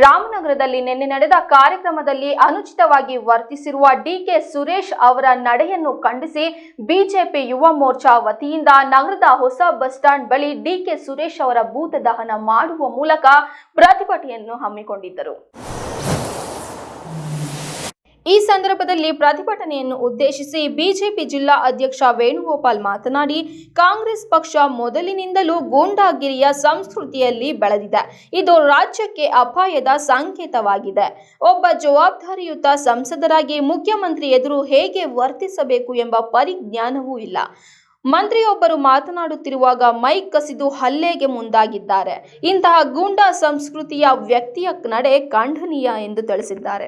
ರಾಮನಗರದಲ್ಲಿ ನಿನ್ನೆ ನಡೆದ ಕಾರ್ಯಕ್ರಮದಲ್ಲಿ ಅನುಚಿತವಾಗಿ ವರ್ತಿಸಿರುವ ಡಿಕೆ ಸುರೇಶ್ ಅವರ ನಡೆಯನ್ನು ಖಂಡಿಸಿ ಬಿಜೆಪಿ ಯುವ ಮೋರ್ಚಾ ವತಿಯಿಂದ ನಗರದ ಹೊಸ ಬಸ್ ಸ್ಟಾಂಡ್ ಬಳಿ ಡಿಕೆ ಸುರೇಶ್ ಅವರ ಭೂತ ದಹನ ಮಾಡುವ ಮೂಲಕ ಪ್ರತಿಭಟನೆಯನ್ನು ಹಮ್ಮಿಕೊಂಡಿದ್ದರು. ಈ ಸಂದರ್ಭದಲ್ಲಿ ಪ್ರತಿಭಟನೆಯನ್ನು ಉದ್ದೇಶಿಸಿ ಬಿಜೆಪಿ ಜಿಲ್ಲಾ ಅಧ್ಯಕ್ಷ ವೇಣುಗೋಪಾಲ್ ಮಾತನಾಡಿ, ಕಾಂಗ್ರೆಸ್ ಪಕ್ಷ ಮೊದಲಿನಿಂದಲೂ ಗೂಂಡಾಗಿರಿಯ ಸಂಸ್ಕೃತಿಯಲ್ಲಿ ಬೆಳೆದಿದೆ. ಇದು ರಾಜ್ಯಕ್ಕೆ ಅಪಾಯದ ಸಂಕೇತವಾಗಿದೆ. ಒಬ್ಬ ಜವಾಬ್ದಾರಿಯುತ ಸಂಸದರಾಗಿ ಮುಖ್ಯಮಂತ್ರಿ ಎದುರು ಹೇಗೆ ವರ್ತಿಸಬೇಕು ಎಂಬ ಪರಿಜ್ಞಾನವೂ ಇಲ್ಲ. ಮಂತ್ರಿಯೊಬ್ಬರು ಮಾತನಾಡುತ್ತಿರುವಾಗ ಮೈಕ್ ಕಸಿದು ಹಲ್ಲೆಗೆ ಮುಂದಾಗಿದ್ದಾರೆ. ಇಂತಹ ಗೂಂಡಾ ಸಂಸ್ಕೃತಿಯ ವ್ಯಕ್ತಿಯ ನಡೆ ಖಂಡನೀಯ ಎಂದು ತಿಳಿಸಿದ್ದಾರೆ.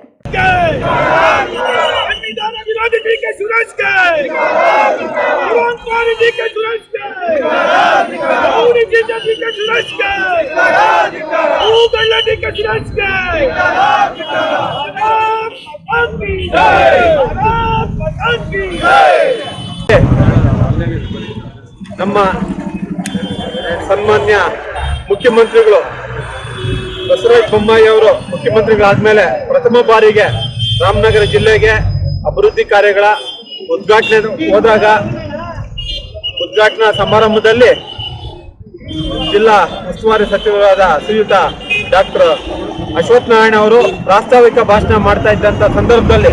ಸಂವಿಧಾನ ವಿರೋಧಿ ಡಿ जी के सूरज के। पूरी जी के सूरज के। जी के सूरज के। ನಮ್ಮ ಸನ್ಮಾನ್ಯ ಮುಖ್ಯಮಂತ್ರಿಗಳು ಬಸವರಾಜ ಬೊಮ್ಮಾಯಿ ಅವರು ಮುಖ್ಯಮಂತ್ರಿಗಳಾದ್ಮೇಲೆ ಪ್ರಥಮ ಬಾರಿಗೆ ರಾಮನಗರ ಜಿಲ್ಲೆಗೆ ಅಭಿವೃದ್ಧಿ ಕಾರ್ಯಗಳ ಉದ್ಘಾಟನೆ ಹೋದಾಗ, ಉದ್ಘಾಟನಾ ಸಮಾರಂಭದಲ್ಲಿ ಜಿಲ್ಲಾ ಉಸ್ತುವಾರಿ ಸಚಿವರಾದ ಶ್ರೀಯುತ ಡಾಕ್ಟರ್ ಅಶ್ವಥ್ ನಾರಾಯಣ ಅವರು ಪ್ರಾಸ್ತಾವಿಕ ಭಾಷಣ ಮಾಡ್ತಾ ಇದ್ದಂಥ ಸಂದರ್ಭದಲ್ಲಿ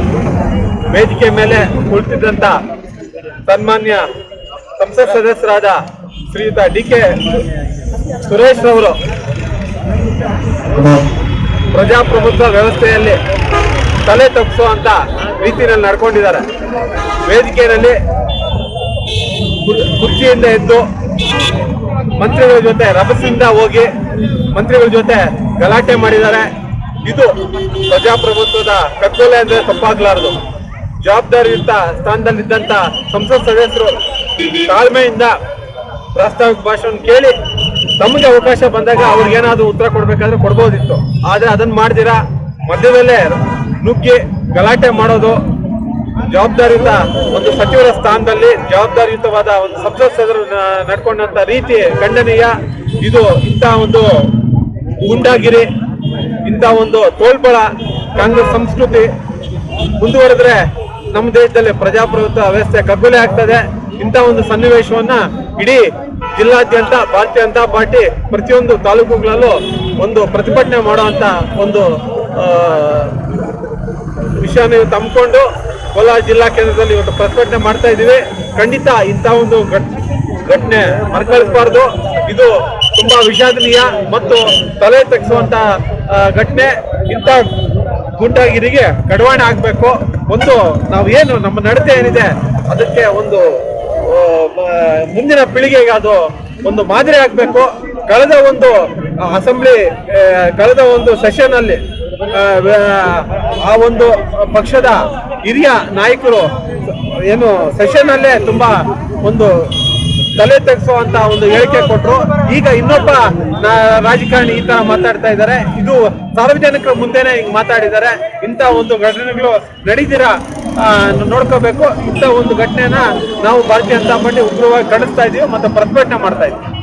ವೇದಿಕೆ ಮೇಲೆ ಕುಳಿತಿದ್ದಂತ ಸನ್ಮಾನ್ಯ ಸಂಸತ್ ಸದಸ್ಯರಾದ ಶ್ರೀಯುತ ಡಿ ಕೆ ಸುರೇಶ್ ಅವರು ಪ್ರಜಾಪ್ರಭುತ್ವ ವ್ಯವಸ್ಥೆಯಲ್ಲಿ ತಲೆ ತಗ್ಗಿಸುವಂತ ರೀತಿಯಲ್ಲಿ ನಡ್ಕೊಂಡಿದ್ದಾರೆ. ವೇದಿಕೆಯಲ್ಲಿ ಕುರ್- ಕುರ್ಚಿಯಿಂದ ಎದ್ದು ಮಂತ್ರಿಗಳ ಜೊತೆ ರಭಸದಿಂದ ಹೋಗಿ ಮಂತ್ರಿಗಳ ಜೊತೆ ಗಲಾಟೆ ಮಾಡಿದ್ದಾರೆ. ಇದು ಪ್ರಜಾಪ್ರಭುತ್ವದ ಕಗ್ಗೊಲೆ ಅಂದ್ರೆ ತಪ್ಪಾಗ್ಲಾರದು. ಜವಾಬ್ದಾರಿಯುತ ಸ್ಥಾನದಲ್ಲಿದ್ದಂತ ಸಂಸತ್ ಸದಸ್ಯರು ತಾಳ್ಮೆಯಿಂದ ಪ್ರಾಸ್ತಾವಿಕ ಭಾಷಣ ಕೇಳಿ ತಮಗೆ ಅವಕಾಶ ಬಂದಾಗ ಅವ್ರಿಗೇನಾದ್ರೂ ಉತ್ತರ ಕೊಡ್ಬೇಕಾದ್ರೆ ಕೊಡ್ಬೋದಿತ್ತು. ಆದ್ರೆ ಅದನ್ನ ಮಾಡ್ದಿರಾ? ಮಧ್ಯದಲ್ಲೇ ನುಗ್ಗಿ ಗಲಾಟೆ ಮಾಡೋದು ಜವಾಬ್ದಾರಿಯುತ ಒಂದು ಸಚಿವರ ಸ್ಥಾನದಲ್ಲಿ ಜವಾಬ್ದಾರಿಯುತವಾದ ಒಂದು ಸಂಸತ್ ಸದಸ್ಯರು ನ- ನಡ್ಕೊಂಡಂತ ರೀತಿ ಖಂಡನೀಯ. ಇದು ಇಂಥ ಒಂದು ಗುಂಡಾಗಿರಿ, ಇಂಥ ಒಂದು ತೋಳ್ಬಳ ಕಾಂಗ್ರೆಸ್ ಸಂಸ್ಕೃತಿ ಮುಂದುವರೆದ್ರೆ ನಮ್ಮ ದೇಶದಲ್ಲಿ ಪ್ರಜಾಪ್ರಭುತ್ವ ವ್ಯವಸ್ಥೆ ಕಗ್ಗೊಲೆ ಆಗ್ತದೆ. ಇಂಥ ಒಂದು ಸನ್ನಿವೇಶವನ್ನ ಇಡೀ ಜಿಲ್ಲಾದ್ಯಂತ ಭಾರತೀಯ ಜನತಾ ಪಾರ್ಟಿ ಪ್ರತಿಯೊಂದು ತಾಲೂಕುಗಳಲ್ಲೂ ಒಂದು ಪ್ರತಿಭಟನೆ ಮಾಡುವಂತ ಒಂದು ವಿಷಯನ ಹಮ್ಮಿಕೊಂಡು ಕೋಲಾರ ಜಿಲ್ಲಾ ಕೇಂದ್ರದಲ್ಲಿ ಇವತ್ತು ಪ್ರತಿಭಟನೆ ಮಾಡ್ತಾ ಇದ್ದೀವಿ. ಖಂಡಿತ ಇಂಥ ಒಂದು ಘಟನೆ ಮರುಕಳಿಸಬಾರ್ದು. ಇದು ತುಂಬಾ ವಿಷಾದನೀಯ ಮತ್ತು ತಲೆ ತಗ್ಗಿಸುವಂತ ಘಟನೆ. ಇಂಥ ಗುಂಡಾಗಿರಿಗೆ ಕಡವಾಣೆ ಆಗಬೇಕು ಒಂದು ನಾವು ಏನು ನಮ್ಮ ನಡತೆ ಏನಿದೆ ಅದಕ್ಕೆ ಒಂದು ಮುಂದಿನ ಪೀಳಿಗೆಗೆ ಅದು ಒಂದು ಮಾದರಿ ಆಗಬೇಕು. ಕಳೆದ ಒಂದು ಅಸೆಂಬ್ಲಿ ಕಳೆದ ಒಂದು ಸೆಷನ್ ಅಲ್ಲಿ ಆ, ಒಂದು ಪಕ್ಷದ ಹಿರಿಯ ನಾಯಕರು ಏನು ಸೆಷನ್ ಅಲ್ಲೇ ತುಂಬಾ ಒಂದು ತಲೆ ತೆಗೆಸುವಂತ ಒಂದು ಹೇಳಿಕೆ ಕೊಟ್ಟರು ಈಗ ಇನ್ನೊಬ್ಬ ರಾಜಕಾರಣಿ ಈ ತರ ಮಾತಾಡ್ತಾ ಇದ್ದಾರೆ. ಇದು ಸಾರ್ವಜನಿಕರ ಮುಂದೆನೆ ಹಿಂಗ್ ಮಾತಾಡಿದ್ದಾರೆ. ಇಂಥ ಒಂದು ಘಟನೆಗಳು ನಡೀದಿರ ನೋಡ್ಕೋಬೇಕು. ಇಂಥ ಒಂದು ಘಟನೆನ ನಾವು ಭಾರತೀಯ ಜನತಾ ಪಾರ್ಟಿ ಉಗ್ರವಾಗಿ ಖಂಡಿಸ್ತಾ ಇದೀವಿ ಮತ್ತೆ ಪ್ರತಿಭಟನೆ ಮಾಡ್ತಾ ಇದೀವಿ.